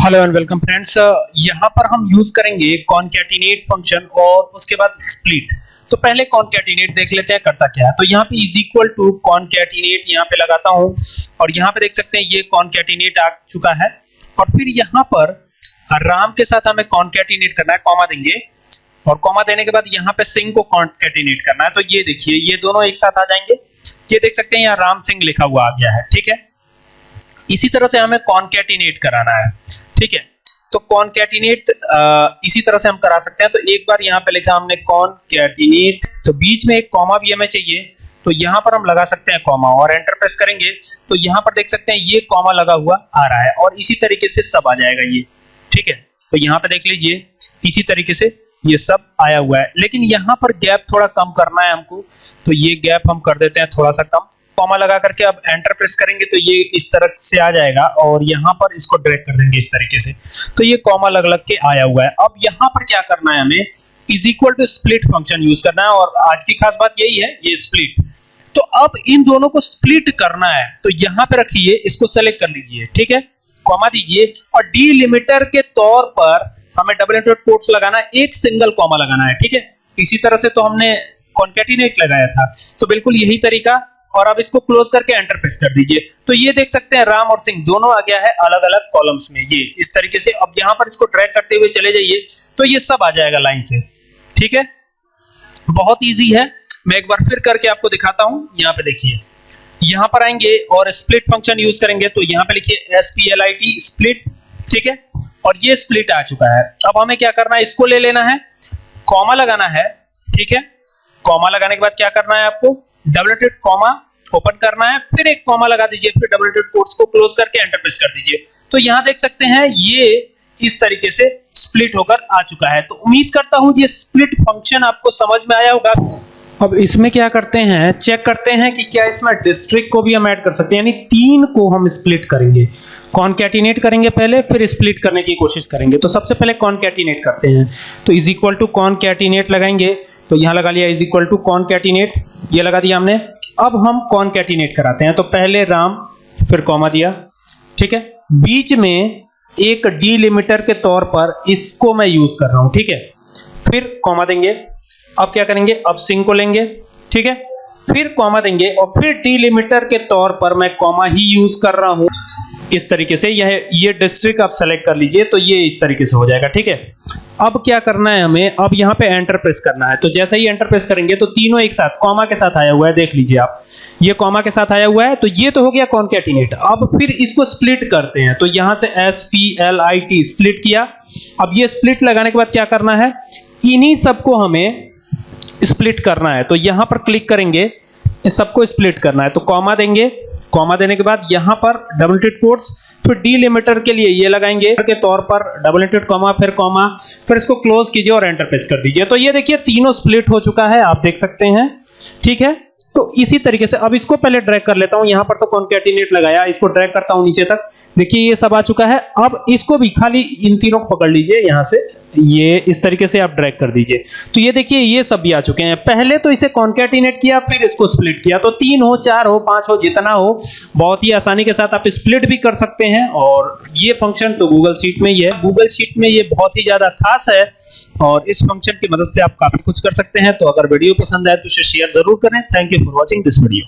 Hello and welcome friends यहाँ पर हम यूज़ करेंगे कॉन्कैटिनेट फ़ंक्शन और उसके बाद स्प्लिट तो पहले कॉन्कैटिनेट देख लेते हैं, करता क्या है? तो यहाँ पे इज़ इक्वल टू कॉन्कैटिनेट यहाँ पे लगाता हूँ और यहाँ पे देख सकते हैं, ये कॉन्कैटिनेट आ चुका है। और फिर यहाँ पर राम के साथ हमें कॉन्कैटिनेट करना है कॉमा देंगे। और कॉमा देने के बाद यहाँ पे सिंह को कॉन्कैटिनेट करना है। तो ये देखिए, ये दोनों एक साथ आ जाएँगे। ये देख सकते हैं, यहाँ राम सिंह लिखा हुआ आ गया है, ठीक है? इसी तरह से हमें कॉन्कैटिनेट कराना है। ठीक है? तो कॉन्कैटिनेट इसी तरह से हम करा सकते हैं। तो एक बार यहाँ पे लिखा हमने कॉन्कैटिनेट तो बीच में एक कॉमा भी हमें चाहिए। तो यहाँ पर हम लगा सकते हैं कॉमा और एंटर प्रेस करेंगे। तो यहाँ पर देख सकते हैं, ये कॉमा लगा हुआ आ रहा है और इसी तरीके से सब आ जाएगा ये। ठीक है? तो यहाँ पे देख लीजिए, इसी तरीके से ये सब आया हुआ है। लेकिन यहाँ पर गैप थोड़ा कम करना है हमको। तो ये गैप हम कर देते हैं थोड़ा सा कम। कॉमा लगा करके अब एंटर प्रेस करेंगे तो ये इस तरह से आ जाएगा और यहाँ पर इसको ड्रैग कर देंगे इस तरीके से। तो ये कॉमा लग लग के आया हुआ है। अब यहाँ पर क्या करना है हमें? Is equal to split function use करना है और आज की खास बात यही है, ये स्प्लिट तो अब इन दोनों को स्प्लिट करना है तो यहाँ पे रखिए, इसको सेलेक्ट कर लीजिए, ठीक है? कॉमा दीजिए और डीलिमिटर के तौर पर हमें डबल इंटरेट कोट्स लगाना है, एक सिंगल कॉमा लगाना है, ठीक है? इसी तरह से तो हमने कॉन्केटिनेट लगाया था। तो बिल्कुल यही तरीका और अब इसको क्लोज करके एंटर प्रेस कर दीजिए। तो ये देख सकते हैं, राम और सिंह दोनों आ गया है अलग अलग कॉलम्स में। ये, इस तरीके से। अब यहाँ पर इसको ड्रैग करते हुए चले जाइए तो ये सब आ जाएगा लाइन से। ठीक है? बहुत इजी है। मैं एक बार फिर करके आपको दिखाता हूँ। यहाँ पे देखिए। यहाँ पर आएँगे और स्प्लिट फ़ंक्शन यूज़ करेंगे। तो यहाँ पे लिखिए S P L I T split ठीक है? और ये स्प्लिट आ चुका है। अब हमें क्या करना है? इसको ले लेना है। कॉमा लगाना है। ठीक है? कॉमा लगाने के बाद क्या करना है आपको? डबल कॉमा ओपन करना है, फिर एक कॉमा लगा दीजिए, फिर डबल कोट्स को क्लोज करके एंटर प्रेस कर दीजिए। तो यहाँ देख सकते हैं, ये इस तरीके से स्प्लिट होकर आ चुका है। तो उम्मीद करता हूँ ये स्प्लिट फ़ंक्शन आपको समझ में आया होगा। अब इसमें क्या करते हैं चेक करते हैं कि क्या इसमें डिस्ट्रिक्ट को भी हम ऐड कर सकते हैं, यानी तीन को हम स्प्लिट करेंगे। कॉन्कैटिनेट करेंगे पहले, फिर स्प्लिट करने की कोशिश करेंगे। तो सबसे पहले कॉन्कैटिनेट करते हैं। तो इज़ इक्वल टू कॉन्कैटिनेट लगाएँगे। तो यहाँ लगा लिया is equal to concatenate ये लगा दिया हमने। अब हम कॉन कैटिनेट कराते हैं। तो पहले राम, फिर कॉमा दिया। ठीक है? बीच में एक डीलिमिटर के तौर पर इसको मैं यूज़ कर रहा हूँ। ठीक है? फिर कॉमा देंगे। अब क्या करेंगे? अब सिंह को लेंगे। ठीक है? फिर कॉमा देंगे। और फिर डीलिमिटर के तौर पर मैं कॉमा ही यूज़ कर रहा हूँ। इस तरीके से यह, ये डिस्ट्रिक्ट आप सेलेक्ट कर लीजिए तो ये इस तरीके से हो जाएगा, ठीक है? अब क्या करना है हमें? अब यहाँ पे एंटर प्रेस करना है। तो जैसे ही एंटर प्रेस करेंगे तो तीनों एक साथ कॉमा के साथ आया हुआ है, देख लीजिए आप। ये कॉमा के साथ आया हुआ है तो ये तो हो गया कॉन्कैटिनेट अब फिर इसको स्प्लिट करते हैं। तो यहाँ से S P L I T split किया। अब ये स्प्लिट लगाने के बाद क्या करना है? इन्हीं सबको हमें स्प्लिट करना है। तो यहाँ पर क्लिक करेंगे सबको स्प्लिट करना है। तो कॉमा देंगे। कॉमा देने के बाद यहाँ पर डबल टिट कोट्स फिर डीलिमिटर के लिए ये लगाएँगे के तौर पर डबल इंटेड कॉमा फिर कॉमा फिर इसको क्लोज कीजिए और एंटर प्रेस कर दीजिए। तो ये देखिए तीनों स्प्लिट हो चुका है, आप देख सकते हैं। ठीक है? तो इसी तरीके से अब इसको पहले ड्रैग कर लेता हूँ। यहाँ पर तो कॉन्कैटिनेट लगाया, इसको ड्रैग करता हूँ नीचे तक। देखिए ये सब आ चुका है। अब इसको भी खाली इन तीनों को पकड़ लीजिए यहाँ से। ये इस तरीके से आप ड्रैग कर दीजिए। तो ये देखिए, ये सब भी आ चुके हैं। पहले तो इसे कॉन्केटिनेट किया, फिर इसको स्प्लिट किया। तो तीन हो, चार हो, पाँच हो, जितना हो, बहुत ही आसानी के साथ आप स्प्लिट भी कर सकते हैं। और ये फ़ंक्शन तो गूगल शीट में ही है। गूगल शीट में ये बहुत ही ज़्यादा खास है। और इस फ़ंक्शन की मदद से आप काफ़ी कुछ कर सकते हैं। तो अगर वीडियो पसंद आए तो इसे शेयर ज़रूर करें। Thank you for watching this video